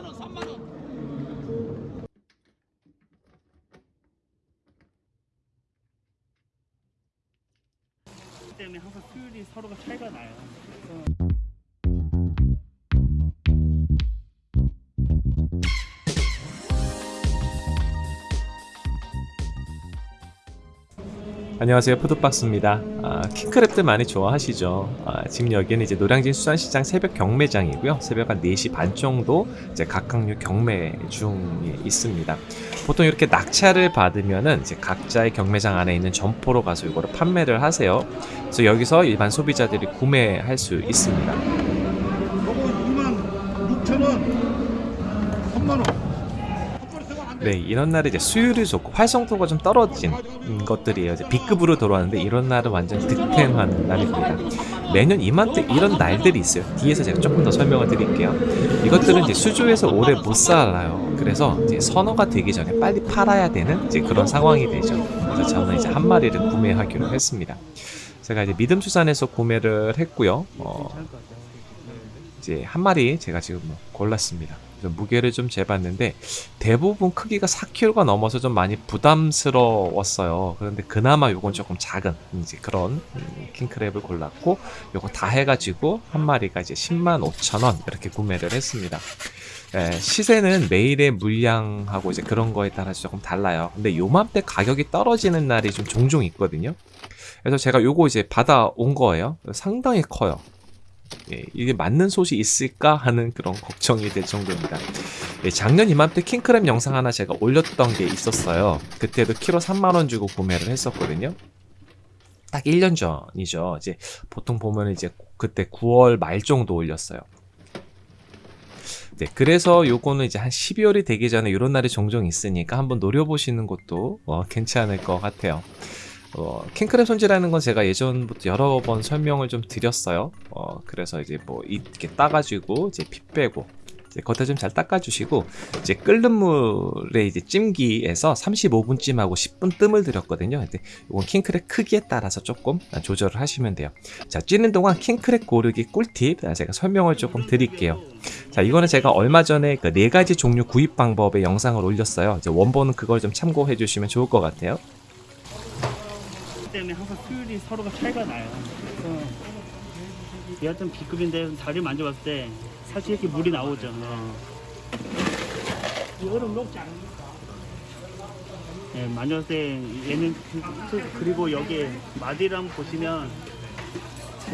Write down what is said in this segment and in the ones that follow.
3만 원, 3만 원. 때문에 항상 수율이 서로가 차이가 나요. 안녕하세요. 푸드박스입니다. 아, 킹크랩들 많이 좋아하시죠? 아, 지금 여기는 이제 노량진 수산시장 새벽 경매장이고요. 새벽 한 4시 반 정도 이제 각각류 경매 중에 있습니다. 보통 이렇게 낙찰을 받으면은 이제 각자의 경매장 안에 있는 점포로 가서 이거를 판매를 하세요. 그래서 여기서 일반 소비자들이 구매할 수 있습니다. 요거 2만 6천 원 3만 원 네, 이런 날에 이제 수율이 좋고 활성도가 좀 떨어진 것들이에요. 이제 B급으로 들어왔는데 이런 날은 완전 득템하는 날입니다. 매년 이맘때 이런 날들이 있어요. 뒤에서 제가 조금 더 설명을 드릴게요. 이것들은 이제 수조에서 오래 못 살아요. 그래서 이제 선어가 되기 전에 빨리 팔아야 되는 이제 그런 상황이 되죠. 그래서 저는 이제 한 마리를 구매하기로 했습니다. 제가 이제 믿음수산에서 구매를 했고요. 어. 이제 한 마리 제가 지금 뭐 골랐습니다. 무게를 좀 재봤는데 대부분 크기가 4kg가 넘어서 좀 많이 부담스러웠어요. 그런데 그나마 요건 조금 작은 이제 그런 음, 킹크랩을 골랐고 요거 다 해가지고 한 마리가 이제 10만 5천 원 이렇게 구매를 했습니다. 예, 시세는 매일의 물량하고 이제 그런 거에 따라서 조금 달라요. 근데 요맘때 가격이 떨어지는 날이 좀 종종 있거든요. 그래서 제가 요거 이제 받아온 거예요. 상당히 커요. 예, 이게 맞는 솥이 있을까 하는 그런 걱정이 될 정도입니다. 예, 작년 이맘때 킹크랩 영상 하나 제가 올렸던 게 있었어요. 그때도 키로 3만원 주고 구매를 했었거든요. 딱 1년 전이죠. 이제 보통 보면 이제 그때 9월 말 정도 올렸어요. 네, 그래서 요거는 이제 한 12월이 되기 전에 이런 날이 종종 있으니까 한번 노려보시는 것도 어, 괜찮을 것 같아요. 어, 킹크랩 손질하는 건 제가 예전부터 여러 번 설명을 좀 드렸어요. 어, 그래서 이제 뭐 이렇게 따가지고 이제 피 빼고 이제 겉에 좀 잘 닦아주시고 이제 끓는 물에 이제 찜기에서 35분 찜하고 10분 뜸을 들였거든요. 근데 이건 킹크랩 크기에 따라서 조금 조절을 하시면 돼요. 자 찌는 동안 킹크랩 고르기 꿀팁 제가 설명을 조금 드릴게요. 자 이거는 제가 얼마 전에 그 네 가지 종류 구입 방법의 영상을 올렸어요. 이제 원본은 그걸 좀 참고해 주시면 좋을 것 같아요. 때문에 항상 수율이 서로가 차이가 나요. 그래서 얘 같은 B급인데 다리 만져봤을 때 사실 이렇게 물이 나오죠. 이거는 녹지 않습니까? 예, 만졌을 때 얘는 그- 그리고 여기에 마디를 한번 보시면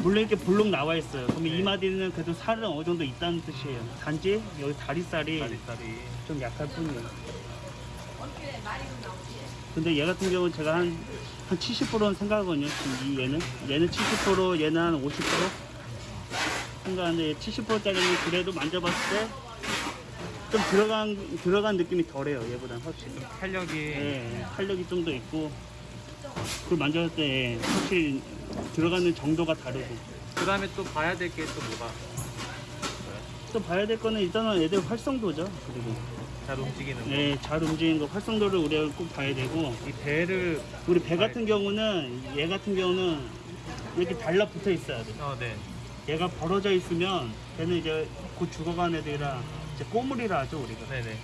물론 이렇게 볼록 나와 있어요. 그러면 이 마디는 그래도 살은 어느 정도 있다는 뜻이에요. 단지 여기 다리살이, 좀 약할 뿐이에요. 근데 얘 같은 경우는 제가 한, 한 70%는 생각하거든요. 지금 이 얘는. 얘는 70%, 얘는 한 50%? 생각하는데 70%짜리는 그래도 만져봤을 때 좀 들어간, 들어간 느낌이 덜해요. 얘보다 훨씬. 탄력이 예, 탄력이 좀 더 있고. 그걸 만졌을 때 확실히 들어가는 정도가 다르고. 그 다음에 또 봐야 될 게 또 뭐가 또 봐야 될 거는 일단은 애들 활성도죠. 그리고. 잘 움직이는 거. 예, 잘 움직이는 거, 활성도를 우리가 꼭 봐야 되고. 이 배를 우리 배 같은 경우는 얘 같은 경우는 이렇게 달라붙어 있어야 돼. 어, 네. 얘가 벌어져 있으면 걔는 이제 곧 죽어간 애들이라 이제 꼬물이라 하죠 우리가. 네네.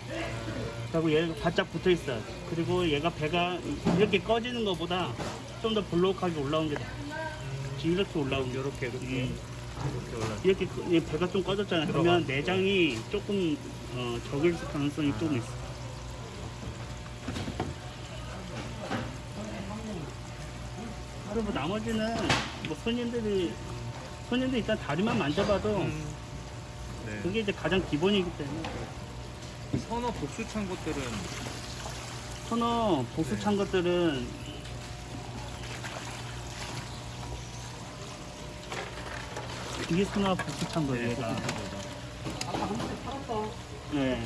그리고 얘가 바짝 붙어 있어야 돼. 그리고 얘가 배가 이렇게 꺼지는 것보다 좀 더 볼록하게 올라온 게 나아. 지금 이렇게 올라온 게. 이렇게 이렇게 음. 이렇게 그- 얘 배가 좀 꺼졌잖아. 그러면 내장이 조금 어, 적을 가능성이 조금 있어. 그리고 뭐 나머지는 뭐 손님들이 손님들 일단 다리만 만져봐도 음. 네. 그게 이제 가장 기본이기 때문에 선어 복수 찬 것들은 선어 복수 찬 것들은 이게 복수 찬 거예요 얘가. 네.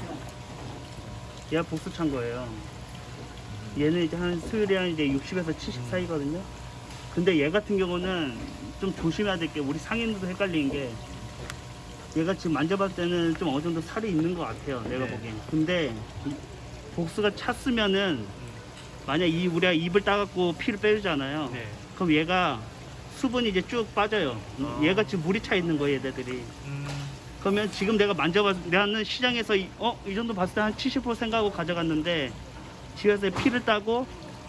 얘가 복수 찬 거예요. 얘는 이제 한 수율이 한 이제 60에서 70 사이거든요. 근데 얘 같은 경우는 좀 조심해야 될 게 우리 상인들도 헷갈리는 게 얘가 지금 만져봤을 때는 좀 어느 정도 살이 있는 것 같아요 내가 네. 보기엔. 근데 이 복수가 찼으면은 만약 이 우리가 입을 따갖고 피를 빼주잖아요. 네. 그럼 얘가 수분이 이제 쭉 빠져요 아. 얘가 지금 물이 차 있는 거예요 얘네들이 음. 그러면 지금 내가 만져봤을 때 나는 시장에서 이, 어? 이 정도 봤을 때 한 70% 생각하고 가져갔는데 집에서 피를 따고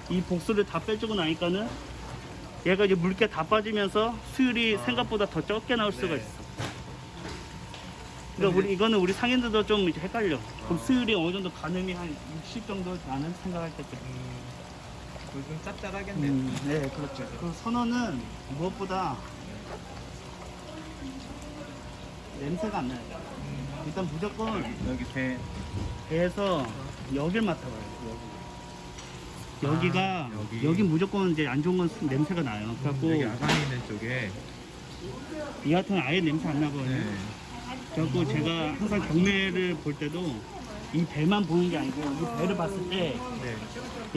이 복수를 다 빼주고 나니까는 얘가 이제 물기 다 빠지면서 수율이 생각보다 더 적게 나올 수가 네. 있어. 그러니까 우리 이거는 우리 상인들도 좀 이제 헷갈려. 그럼 수율이 어느 정도 가늠이 한 60 정도 나는 생각할 때쯤. 좀 짭짤하겠네요. 음, 네, 그렇죠. 그 선어는 무엇보다 냄새가 안 나요. 일단 무조건 여기 배 배에서 여길 맡아봐요. 여기. 여기가 아, 여기. 여기 무조건 이제 안 좋은 건 냄새가 나요. 그래갖고 여기 아가미 있는 쪽에 이 같은 건 아예 냄새 안 나거든요. 네. 그래갖고 제가 항상 경매를 볼 때도 이 배만 보는 게 아니고 이 배를 봤을 때 네.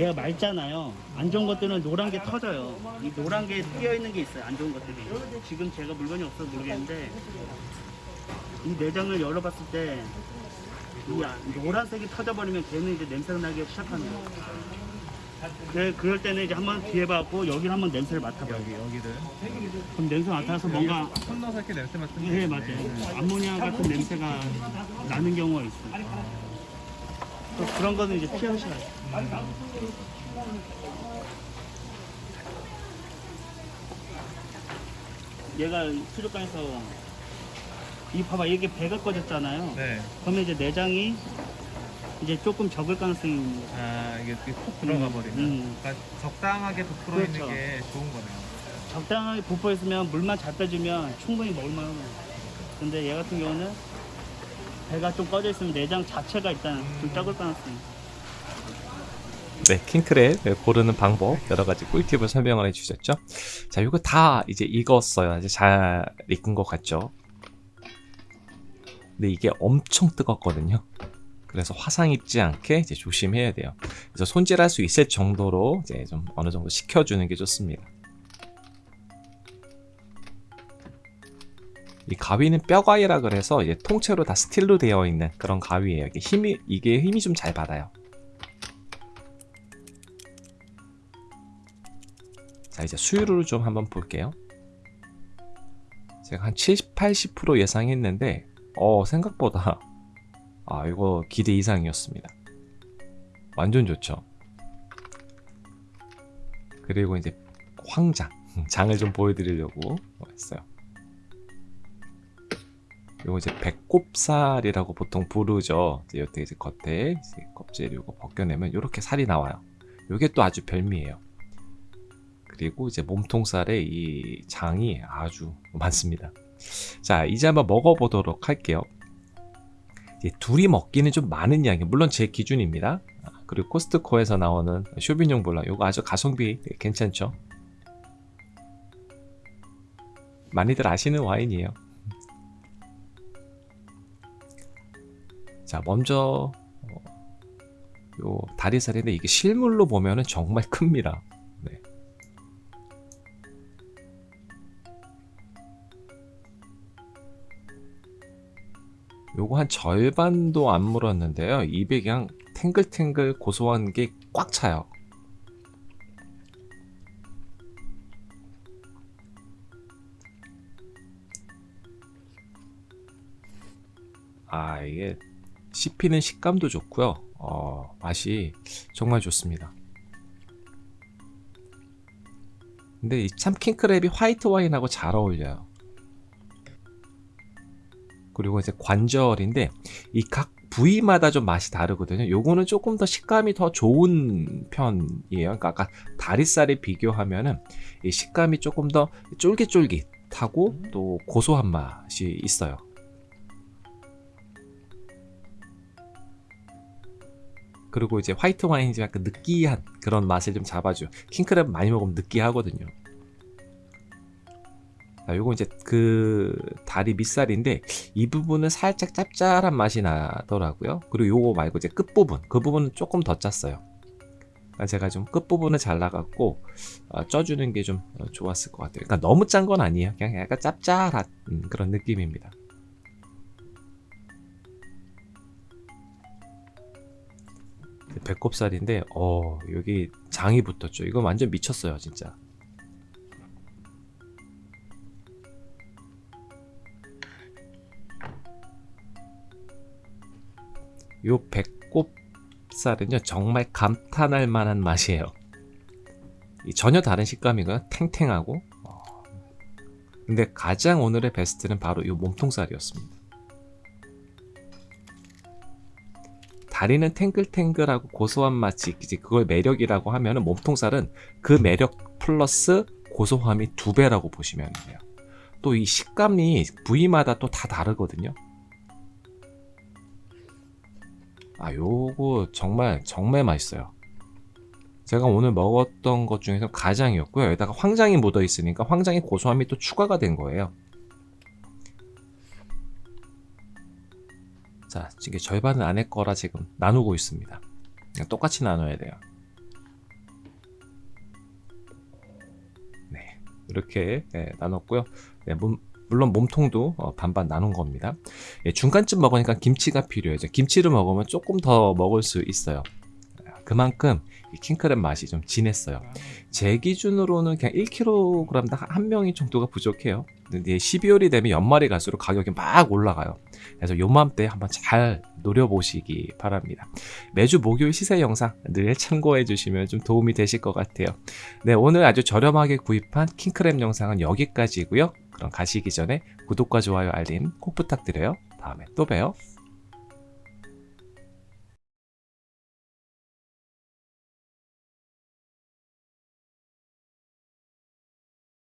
얘가 맑잖아요. 안 좋은 것들은 노란 게 터져요. 이 노란 게 끼어 있는 게 있어요. 안 좋은 것들이. 지금 제가 물건이 없어서 모르겠는데 이 내장을 열어봤을 때 이 노란색이 터져버리면 걔는 이제 냄새가 나기 시작하는 거예요. 네, 그럴 때는 이제 한번 뒤에 봐갖고 여기를 한번 냄새를 맡아봐요. 여기 여기를 그럼 냄새 맡아서 뭔가 손 넣어서 이렇게 냄새 맡는 네 맞아요. 암모니아 같은 냄새가 나는 경우가 있어요. 또 그런 거는 이제 피하셔야 돼요. 얘가 수족관에서 이 봐봐 이게 배가 꺼졌잖아요. 네. 그러면 이제 내장이 이제 조금 적을 가능성이 있는 거죠. 아 이게 이렇게 푹 들어가 버리면. 음. 그러니까 적당하게 부풀어 그렇죠. 있는 게 좋은 거네요. 적당하게 부풀어 있으면 물만 잘 빼주면 충분히 먹을만해요. 근데 얘 같은 경우는 배가 좀 꺼져 있으면 내장 자체가 일단 좀 적을 있어요. 네, 킹크랩 고르는 방법 여러 가지 꿀팁을 설명을 해주셨죠. 자, 이거 다 이제 익었어요. 이제 잘 익은 것 같죠. 근데 이게 엄청 뜨겁거든요. 그래서 화상 입지 않게 이제 조심해야 돼요. 그래서 손질할 수 있을 정도로 이제 좀 어느 정도 식혀주는 게 좋습니다. 이 가위는 뼈가위라 그래서 이제 통째로 다 스틸로 되어 있는 그런 가위예요. 이게 힘이 이게 힘이 좀 잘 받아요. 자 이제 수율을 좀 한번 볼게요 제가 한 70, 80% 예상했는데 어 생각보다 아 이거 기대 이상이었습니다 완전 좋죠 그리고 이제 황장 장을 좀 보여드리려고 했어요 요거 이제 배꼽살이라고 보통 부르죠 이제 요때 이제 겉에 이제 껍질 요거 벗겨내면 이렇게 살이 나와요 요게 또 아주 별미예요 그리고 이제 몸통살에 이 장이 아주 많습니다. 자, 이제 한번 먹어보도록 할게요. 둘이 먹기는 좀 많은 양이 물론 제 기준입니다. 아, 그리고 코스트코에서 나오는 쇼비뇽 블랑 이거 아주 가성비 괜찮죠? 많이들 아시는 와인이에요. 자, 먼저 어, 요 다리살인데 이게 실물로 보면은 정말 큽니다. 네. 요거 한 절반도 안 물었는데요. 입에 그냥 탱글탱글 고소한 게 꽉 차요. 아, 이게 씹히는 식감도 좋고요. 어, 맛이 정말 좋습니다. 근데 이참 킹크랩이 화이트 와인하고 잘 어울려요. 그리고 이제 관절인데 이 각 부위마다 좀 맛이 다르거든요. 요거는 조금 더 식감이 더 좋은 편이에요. 그러니까 아까 다리살에 비교하면은 이 식감이 조금 더 쫄깃쫄깃하고 또 고소한 맛이 있어요. 그리고 이제 화이트 와인이 좀 약간 느끼한 그런 맛을 좀 잡아줘. 킹크랩 많이 먹으면 느끼하거든요. 자, 요거 이제 그 다리 밑살인데 이 부분은 살짝 짭짤한 맛이 나더라고요. 그리고 요거 말고 이제 끝 부분, 그 부분은 조금 더 짰어요. 그러니까 제가 좀 끝 부분을 잘라갖고 어, 쪄주는 게 좀 좋았을 것 같아요. 그러니까 너무 짠 건 아니에요. 그냥 약간 짭짤한 음, 그런 느낌입니다. 배꼽살인데 어 여기 장이 붙었죠. 이거 완전 미쳤어요, 진짜. 요 배꼽살은요 정말 감탄할 만한 맛이에요. 이 전혀 다른 식감이고요. 탱탱하고. 어. 근데 가장 오늘의 베스트는 바로 이 몸통살이었습니다. 다리는 탱글탱글하고 고소한 맛이 이제 그걸 매력이라고 하면은 몸통살은 그 매력 플러스 고소함이 두 배라고 보시면 돼요. 또 이 식감이 부위마다 또 다 다르거든요. 아, 요거 정말 정말 맛있어요. 제가 오늘 먹었던 것 중에서 가장이었고요. 여기다가 황장이 묻어 있으니까 황장의 고소함이 또 추가가 된 거예요. 자, 이게 절반은 안에 거라 지금 나누고 있습니다. 똑같이 나눠야 돼요. 네, 이렇게 네, 나눴고요. 네, 물- 물론 몸통도 어, 반반 나눈 겁니다. 예, 중간쯤 먹으니까 김치가 필요해요. 김치를 먹으면 조금 더 먹을 수 있어요. 그만큼 이 킹크랩 맛이 좀 진했어요. 제 기준으로는 그냥 1kg당 한 명이 정도가 부족해요. 근데 12월이 되면 연말이 갈수록 가격이 막 올라가요. 그래서 요맘때 한번 잘 노려보시기 바랍니다. 매주 목요일 시세 영상 늘 참고해 주시면 좀 도움이 되실 것 같아요. 네, 오늘 아주 저렴하게 구입한 킹크랩 영상은 여기까지고요. 그럼 가시기 전에 구독과 좋아요, 알림 꼭 부탁드려요. 다음에 또 봬요.